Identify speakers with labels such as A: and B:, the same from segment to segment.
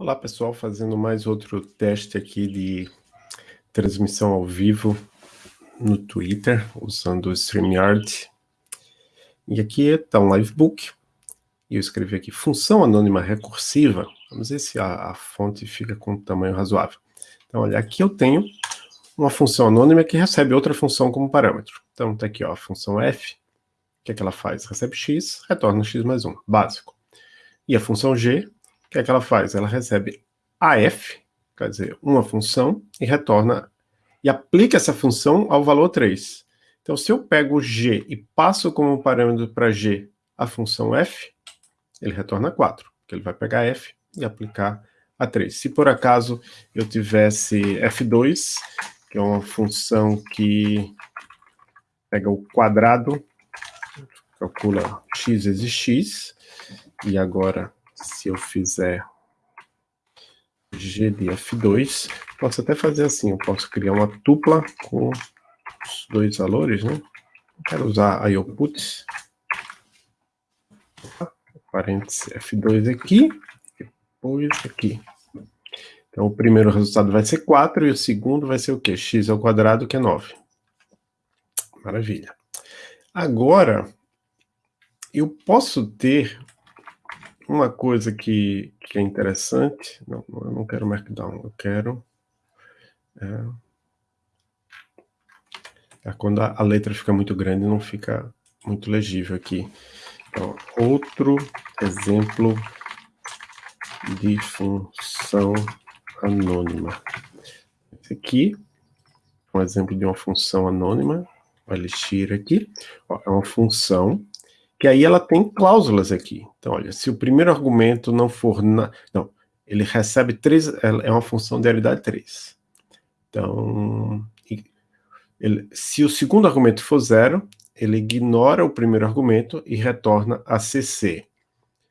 A: Olá pessoal, fazendo mais outro teste aqui de transmissão ao vivo no Twitter, usando o StreamYard. E aqui está um livebook, e eu escrevi aqui função anônima recursiva, vamos ver se a, a fonte fica com um tamanho razoável. Então olha, aqui eu tenho uma função anônima que recebe outra função como parâmetro. Então está aqui ó, a função f, o que é que ela faz? Recebe x, retorna x mais 1, básico. E a função g, o que é que ela faz? Ela recebe AF, quer dizer, uma função, e retorna, e aplica essa função ao valor 3. Então, se eu pego G e passo como parâmetro para G a função F, ele retorna 4, porque ele vai pegar F e aplicar a 3. Se por acaso eu tivesse F2, que é uma função que pega o quadrado, calcula x vezes x, e agora se eu fizer g de f2, posso até fazer assim, eu posso criar uma tupla com os dois valores, né? Quero usar a outputs, parênteses f2 aqui, depois aqui. Então, o primeiro resultado vai ser 4 e o segundo vai ser o quê? x ao quadrado, que é 9. Maravilha. Agora, eu posso ter uma coisa que, que é interessante, não, eu não quero Markdown, eu quero... É, é quando a, a, letra fica muito grande, não fica muito legível aqui. Então, outro exemplo de função anônima. Esse aqui é um exemplo de uma função anônima, o elixir aqui, ó, é uma função que aí ela tem cláusulas aqui. Então, olha, se o primeiro argumento não for... Na... Não, ele recebe três... É uma função de realidade 3. Então, ele, se o segundo argumento for zero, ele ignora o primeiro argumento e retorna a CC.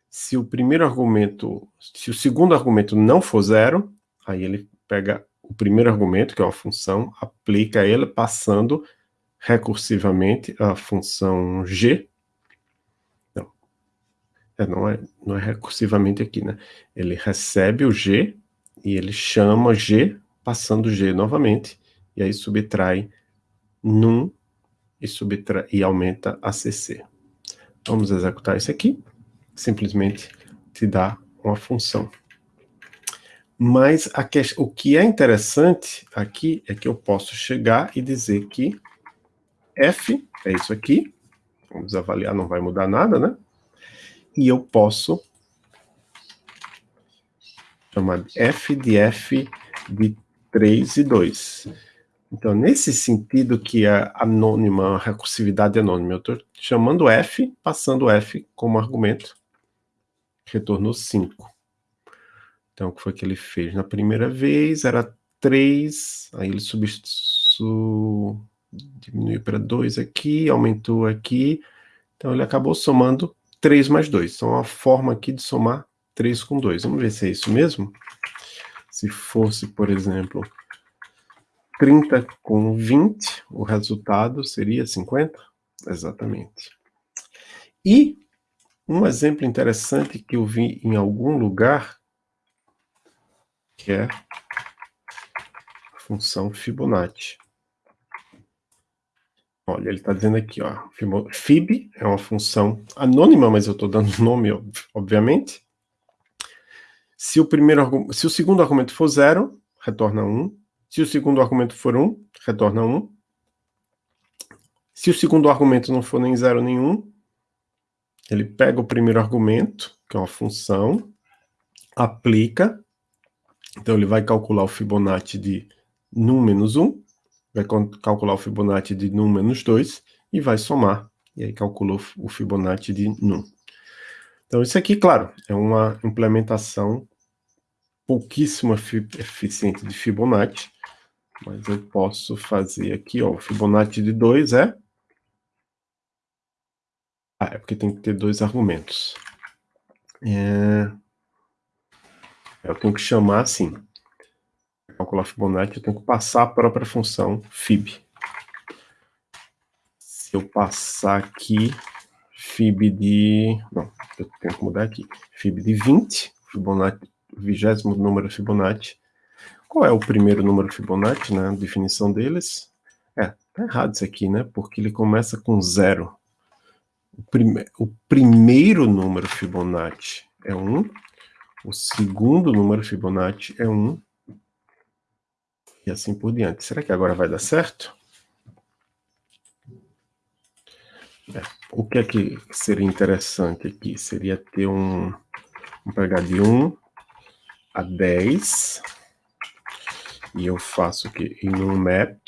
A: Se o primeiro argumento... Se o segundo argumento não for zero, aí ele pega o primeiro argumento, que é uma função, aplica ele passando recursivamente a função g, é, não, é, não é recursivamente aqui, né? Ele recebe o G e ele chama G, passando G novamente, e aí subtrai num e, subtrai, e aumenta a CC. Vamos executar isso aqui, simplesmente te dá uma função. Mas que, o que é interessante aqui é que eu posso chegar e dizer que f é isso aqui, vamos avaliar, não vai mudar nada, né? E eu posso chamar f de f de 3 e 2. Então, nesse sentido que é anônima, recursividade anônima, eu estou chamando f, passando f como argumento, retornou 5. Então, o que foi que ele fez? Na primeira vez era 3, aí ele substituiu, diminuiu para 2 aqui, aumentou aqui, então ele acabou somando 3 mais 2. Então, uma forma aqui de somar 3 com 2. Vamos ver se é isso mesmo? Se fosse, por exemplo, 30 com 20, o resultado seria 50? Exatamente. E um exemplo interessante que eu vi em algum lugar, que é a função Fibonacci. Olha, ele está dizendo aqui, ó, fib é uma função anônima, mas eu estou dando nome, obviamente. Se o, primeiro, se o segundo argumento for zero, retorna 1. Se o segundo argumento for 1, retorna 1. Se o segundo argumento não for nem zero nenhum, ele pega o primeiro argumento, que é uma função, aplica, então ele vai calcular o Fibonacci de num menos 1, vai calcular o Fibonacci de num menos 2 e vai somar, e aí calculou o Fibonacci de num. Então isso aqui, claro, é uma implementação pouquíssimo eficiente de Fibonacci, mas eu posso fazer aqui, ó, o Fibonacci de 2 é... Ah, é porque tem que ter dois argumentos. É... Eu tenho que chamar assim calcular Fibonacci, eu tenho que passar a própria função fib. Se eu passar aqui fib de... Não, eu tenho que mudar aqui. Fib de 20, Fibonacci, vigésimo número Fibonacci. Qual é o primeiro número Fibonacci, né? A definição deles. É, tá errado isso aqui, né? Porque ele começa com zero. O, prime o primeiro número Fibonacci é 1, o segundo número Fibonacci é 1, e assim por diante. Será que agora vai dar certo? É, o que é que seria interessante aqui? Seria ter um, um pegar de 1 a 10, e eu faço aqui em um map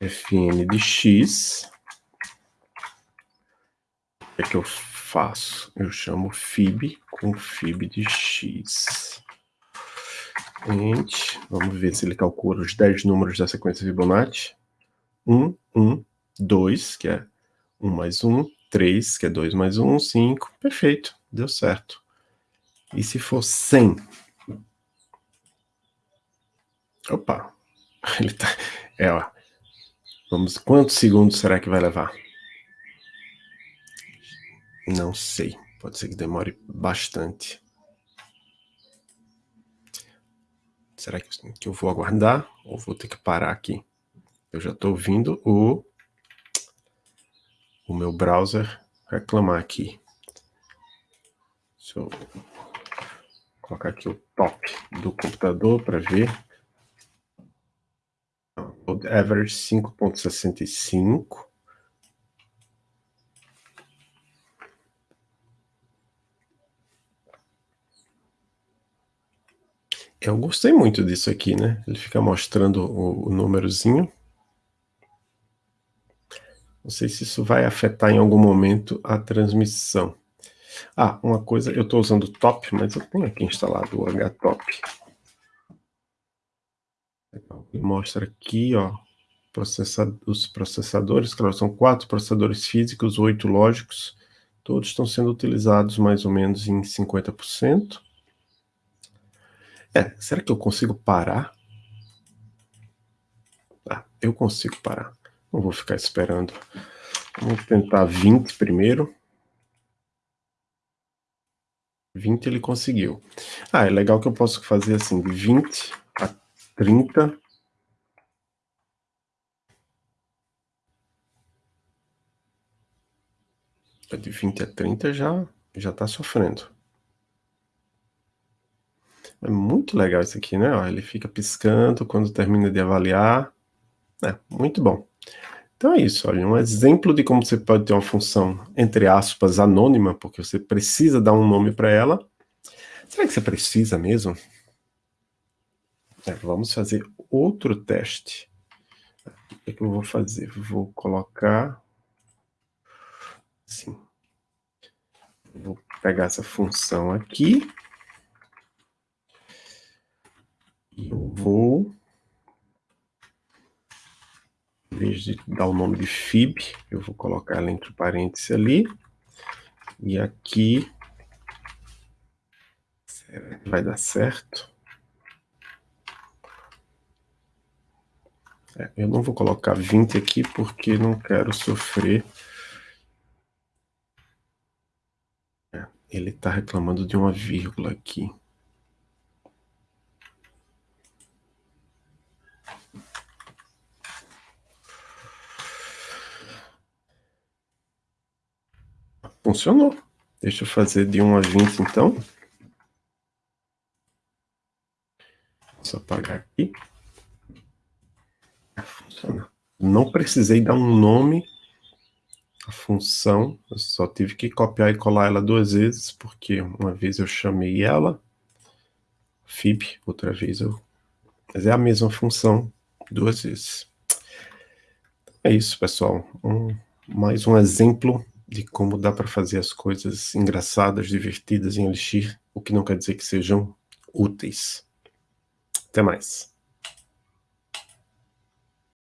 A: fn de x, o que é que eu faço? Eu chamo fib com fib de x. Int, vamos ver se ele calcula os 10 números da sequência Fibonacci. 1, 1, 2, que é 1 mais 1, 3, que é 2 mais 1, 5. Perfeito, deu certo. E se for 100? Opa, ele tá... É, ó. Vamos, quantos segundos será que vai levar? Não sei, pode ser que demore bastante. Será que eu vou aguardar ou vou ter que parar aqui? Eu já estou ouvindo o, o meu browser reclamar aqui. Deixa eu colocar aqui o top do computador para ver. O average 5.65. Eu gostei muito disso aqui, né? Ele fica mostrando o, o númerozinho. Não sei se isso vai afetar em algum momento a transmissão. Ah, uma coisa, eu estou usando o top, mas eu tenho aqui instalado o htop. Mostra aqui, ó, os processadores, claro, são quatro processadores físicos, oito lógicos, todos estão sendo utilizados mais ou menos em 50%. É, será que eu consigo parar? Ah, eu consigo parar. Não vou ficar esperando. Vamos tentar 20 primeiro. 20 ele conseguiu. Ah, é legal que eu posso fazer assim, de 20 a 30. De 20 a 30 já já está sofrendo. É muito legal isso aqui, né? Ó, ele fica piscando quando termina de avaliar. É, muito bom. Então é isso, olha, um exemplo de como você pode ter uma função, entre aspas, anônima, porque você precisa dar um nome para ela. Será que você precisa mesmo? É, vamos fazer outro teste. O que, é que eu vou fazer? Vou colocar... Assim. Vou pegar essa função aqui. eu vou, em vez de dar o nome de fib, eu vou colocar ela entre parênteses ali, e aqui, será que vai dar certo? É, eu não vou colocar 20 aqui porque não quero sofrer. É, ele está reclamando de uma vírgula aqui. Funcionou. Deixa eu fazer de 1 a 20, então. Só apagar aqui. Funciona. Não precisei dar um nome à função. Eu só tive que copiar e colar ela duas vezes, porque uma vez eu chamei ela, fib, outra vez eu... Mas é a mesma função duas vezes. É isso, pessoal. Um, mais um exemplo de como dá para fazer as coisas engraçadas, divertidas em Elixir, o que não quer dizer que sejam úteis. Até mais.